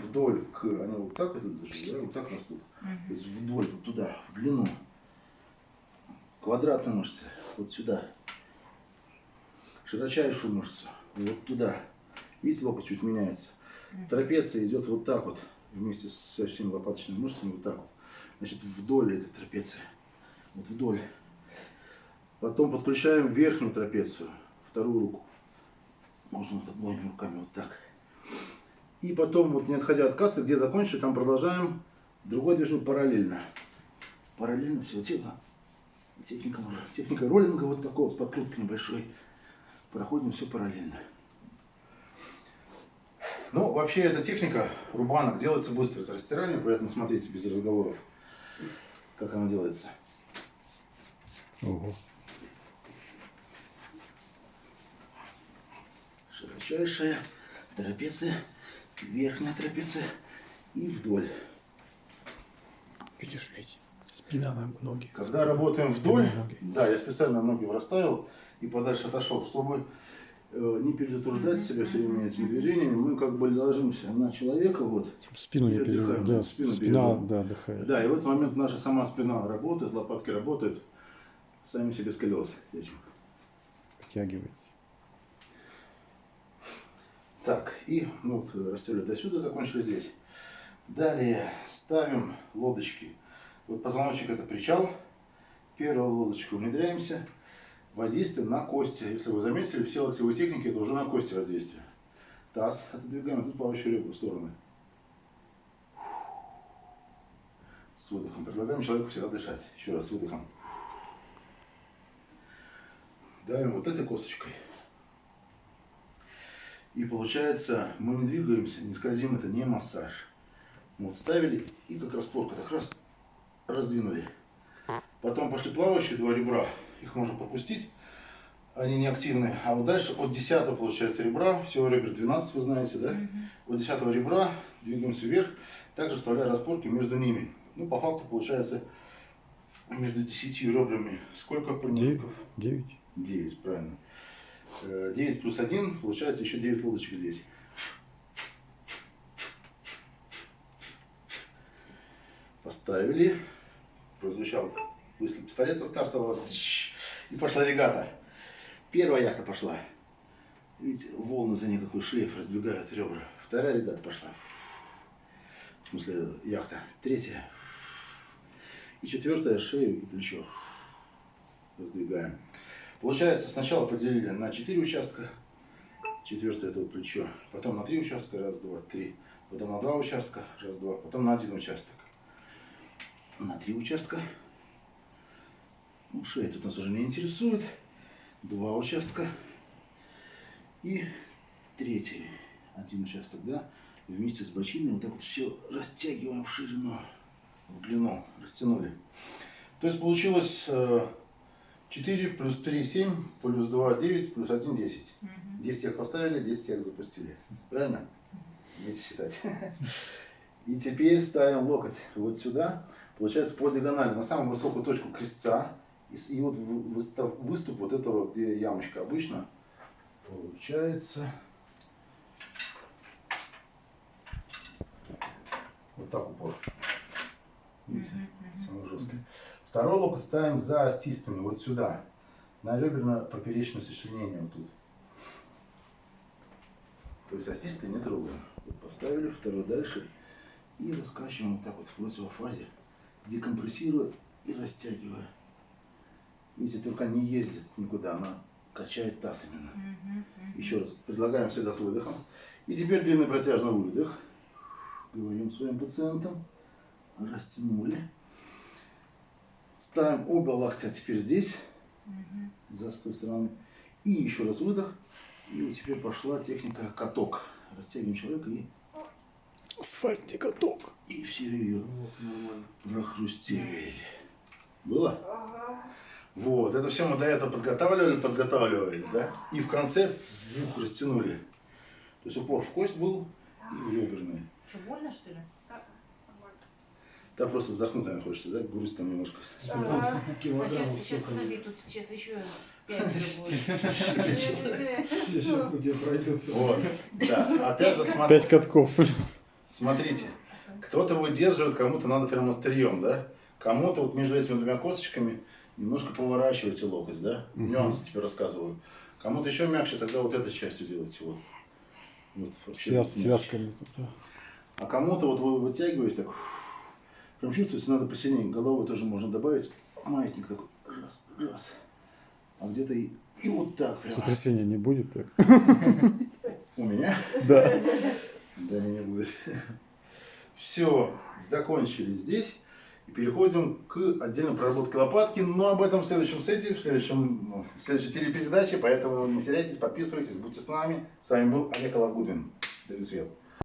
вдоль к, они вот так это даже, да, вот так растут. То есть вдоль, вот туда, в длину. Квадратную мышцу, вот сюда. Широчайшую мышцу, вот туда. Видите, локоть чуть меняется. Трапеция идет вот так вот, вместе со всеми лопаточными мышцами, вот так вот. Значит, вдоль этой трапеции. Вот вдоль. Потом подключаем верхнюю трапецию, вторую руку. Можно вот обоими руками вот так. И потом, вот не отходя от кассы, где закончили, там продолжаем другое движение параллельно. Параллельно всего тела. Техника, техника роллинга вот такого, с подкруткой небольшой. Проходим все параллельно. Ну, вообще, эта техника рубанок делается быстро. Это растирание, поэтому смотрите без разговоров, как она делается. Ого. Широчайшая трапеция, верхняя трапеция и вдоль. Видишь ведь, спина на ноги. Когда работаем Спина вдоль, ноги. да, я специально ноги расставил и подальше отошел, чтобы э, не перетруждать себя все время этими движениями, мы как бы ложимся на человека, вот, Чтоб спину не отдыхаем, Да, спину спина, да, отдыхает. да, и в этот момент наша сама спина работает, лопатки работают, сами себе с колес этим. Подтягивается. Так, и ну, растерли до сюда, закончили здесь. Далее ставим лодочки. Вот позвоночник это причал. Первую лодочку внедряемся. Воздействие на кости. Если вы заметили, все локтевые техники это уже на кости воздействие. Таз отодвигаем, тут плавающие ребра в стороны. С выдохом. Предлагаем человеку всегда дышать. Еще раз с выдохом. Давим вот этой косточкой. И получается, мы не двигаемся, не скользим, это не массаж. Вот ставили и как распорка, так раз, раздвинули. Потом пошли плавающие два ребра, их можно пропустить, они не активны. А вот дальше от 10 получается ребра, всего ребер 12, вы знаете, да? От 10 ребра двигаемся вверх, также вставляя распорки между ними. Ну, по факту получается между 10 ребрами сколько промежутков? Девять. 9, правильно. Э, 9 плюс 1, получается еще 9 лодочек здесь. Поставили. Прозвучал выстрел пистолета стартового. И пошла регата. Первая яхта пошла. Видите, волны за ней какой шлейф раздвигают ребра. Вторая регата пошла. В смысле, яхта. Третья. И четвертая шею и плечо. Раздвигаем. Получается, сначала поделили на 4 участка. Четвертое это плечо. Потом на 3 участка. Раз, два, три. Потом на 2 участка. Раз, два. Потом на один участок. На 3 участка. Ну, шея тут нас уже не интересует. Два участка. И третий. Один участок, да. Вместе с бочиной вот так вот все растягиваем в ширину, в длину. Растянули. То есть получилось э, 4 плюс 3, 7, плюс 2, 9, плюс 1, 10. 10 як поставили, 10 як запустили. Правильно? Умейте считать. И теперь ставим локоть вот сюда. Получается по диагонали на самую высокую точку крестца. И, вот выстав- выступ вот этого, где ямочка обычно. Получается... Вот так упор. Второй локоть ставим за остистыми, вот сюда. На реберно-поперечное сочленение вот тут. То есть остисты не трогаем. Поставили, второй дальше. И раскачиваем вот так вот в противофазе. Декомпрессируя и растягивая. Видите, только не ездит никуда, она качает таз именно. Еще раз, предлагаем всегда с выдохом. И теперь длинный протяжный выдох. Говорим своим пациентам. Растянули. Ставим оба локтя теперь здесь, за с той стороны. И еще раз выдох. И вот теперь пошла техника каток. Растягиваем человека и, Асфальтный каток. и все ее прохрустели. Было? Вот, это все мы до этого подготавливали, подготавливались, да? И в конце вух, растянули. То есть упор в кость был и в реберные. Что, больно, что ли? Да, просто вздохнуть, наверное, хочется, да? Грусть там немножко. А сейчас, сейчас, подожди, тут сейчас еще будет. Еще где пройдутся. Вот, да. Опять же, смотри. Пять катков. Смотрите, кто-то выдерживает, кому-то надо прямо острием, да? Кому-то вот между этими двумя косточками немножко поворачивайте локоть, да? Нюансы тебе рассказываю. Кому-то еще мягче, тогда вот этой частью делайте. Вот. Вот, Связ, связками. тут, да. А кому-то вот вы вытягиваете так, прям чувствуете, надо посильнее. Головой тоже можно добавить. Маятник такой, раз, раз. А где-то и, и вот так прям. Сотрясения не будет? У меня? Да. Да, не будет. Все, закончили здесь. И переходим к отдельной проработке лопатки. Но об этом в следующем сете, в, следующем, ну, в следующей серии передачи. Поэтому не теряйтесь, подписывайтесь, будьте с нами. С вами был Олег Алагудвин. До свидания.